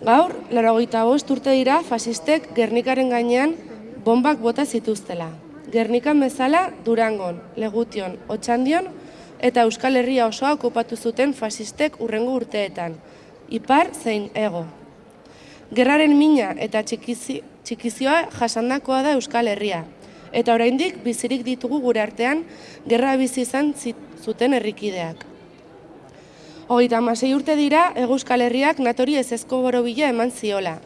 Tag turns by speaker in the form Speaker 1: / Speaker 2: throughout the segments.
Speaker 1: Gaur, laragoita bost urte dira fasistek Gernikaren gainean bombak bota zituztela. Gernikan bezala Durangon, Legution, Otxandion eta Euskal Herria osoa okupatu zuten fasistek urrengo urteetan, ipar zein ego. Gerraren mina eta txikizi, txikizioa jasandakoa da Euskal Herria, eta oraindik bizirik ditugu gure artean gerra bizi izan zuten herrikideak. Hogeita amasei urte dira, Euskal Herriak natori ezezko borobila eman ziola.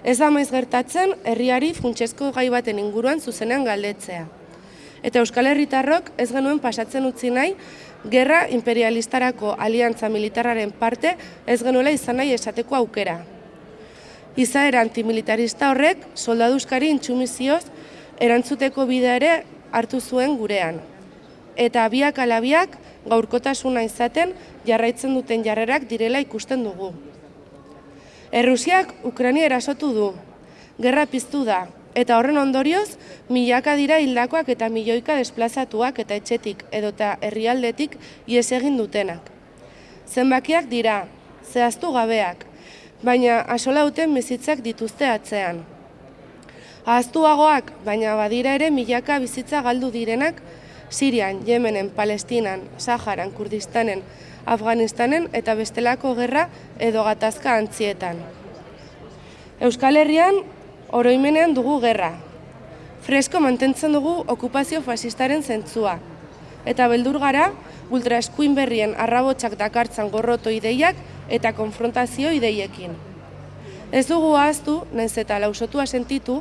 Speaker 1: Ez da maiz gertatzen, herriari funtsezko gai baten inguruan zuzenean galdetzea. Eta Euskal Herritarrok ez genuen pasatzen utzi nahi, gerra imperialistarako aliantza militarraren parte ez genuela izan nahi esateko aukera. Izaera antimilitarista horrek, soldaduzkari intxumizioz, erantzuteko bidea ere hartu zuen gurean. Eta biak alabiak, gaurkotasuna izaten jarraitzen duten jarrerak direla ikusten dugu. Errusiak Ukrania erasotu du, gerra piztu da, eta horren ondorioz, milaka dira hildakoak eta milioika desplazatuak eta etxetik edota herrialdetik ies egin dutenak. Zenbakiak dira, zehaztu gabeak, baina asolauten bizitzak dituzte atzean. Ahaztuagoak, baina badira ere milaka bizitza galdu direnak Sirian, Yemenen, Palestinan, Saharan, Kurdistanen, Afganistanen eta bestelako gerra edo gatazka antzietan. Euskal Herrian, oroimenean dugu gerra. Fresko mantentzen dugu okupazio fasistaren zentzua. Eta beldur gara, ultraeskuin berrien arrabotsak dakartzan gorroto ideiak eta konfrontazio ideiekin. Ez dugu ahaztu, naiz eta lausotua sentitu,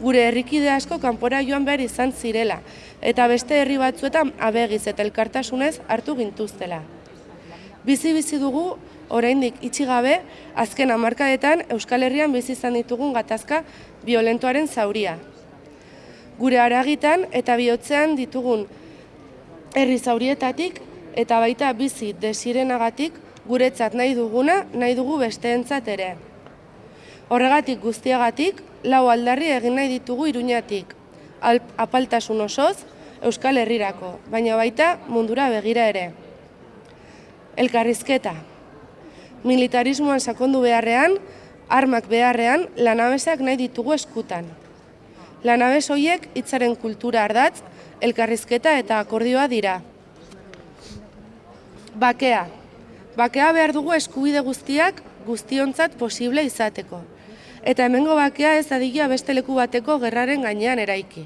Speaker 1: gure herrikide asko kanpora joan behar izan zirela, eta beste herri batzuetan abegiz eta elkartasunez hartu gintuztela. Bizi-bizi dugu, oraindik itxi gabe, azken hamarkadetan Euskal Herrian bizi izan ditugun gatazka violentoaren zauria. Gure aragitan eta bihotzean ditugun herri zaurietatik eta baita bizi desirenagatik guretzat nahi duguna, nahi dugu besteentzat ere. Horregatik guztiagatik, lau aldarri egin nahi ditugu iruñatik, apaltasun osoz, Euskal Herrirako, baina baita mundura begira ere. Elkarrizketa. Militarismoan sakondu beharrean, armak beharrean, lanabesak nahi ditugu eskutan. Lanabes hoiek hitzaren kultura ardatz, elkarrizketa eta akordioa dira. Bakea. Bakea behar dugu eskubide guztiak guztiontzat posible izateko eta hemengo bakea ez dadila beste leku bateko gerraren gainean eraiki.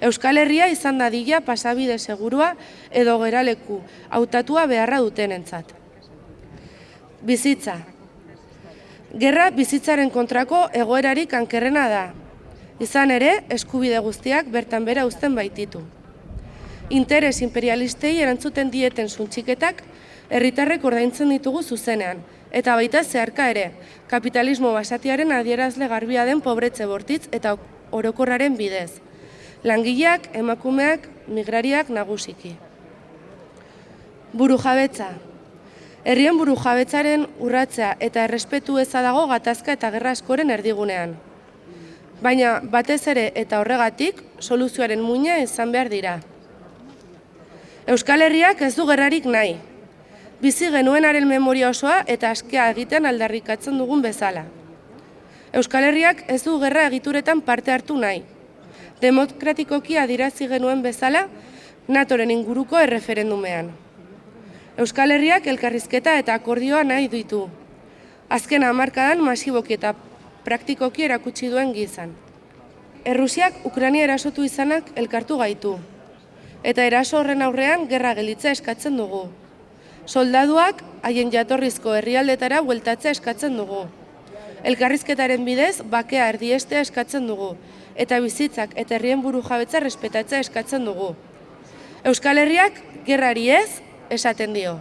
Speaker 1: Euskal Herria izan dadila pasabide segurua edo geraleku hautatua beharra dutenentzat. Bizitza. Gerra bizitzaren kontrako egoerarik ankerrena da. Izan ere, eskubide guztiak bertan bera uzten baititu. Interes imperialistei erantzuten dieten zuntxiketak herritarrek ordaintzen ditugu zuzenean, eta baita zeharka ere, kapitalismo basatiaren adierazle garbia den pobretze bortitz eta orokorraren bidez. Langileak, emakumeak, migrariak nagusiki. Buru jabetza. Herrien buru jabetzaren urratzea eta errespetu eza dago gatazka eta gerra askoren erdigunean. Baina batez ere eta horregatik soluzioaren muina izan behar dira. Euskal Herriak ez du gerrarik nahi, bizi genuenaren memoria osoa eta askea egiten aldarrikatzen dugun bezala. Euskal Herriak ez du gerra egituretan parte hartu nahi. Demokratikoki adirazi genuen bezala, natoren inguruko erreferendumean. Euskal Herriak elkarrizketa eta akordioa nahi ditu. Azken hamarkadan masiboki eta praktikoki erakutsi duen gizan. Errusiak Ukrania erasotu izanak elkartu gaitu. Eta eraso horren aurrean gerra gelitza eskatzen dugu soldaduak haien jatorrizko herrialdetara bueltatzea eskatzen dugu. Elkarrizketaren bidez, bakea erdiestea eskatzen dugu, eta bizitzak eta herrien buru jabetza respetatzea eskatzen dugu. Euskal Herriak, gerrari ez, esaten dio.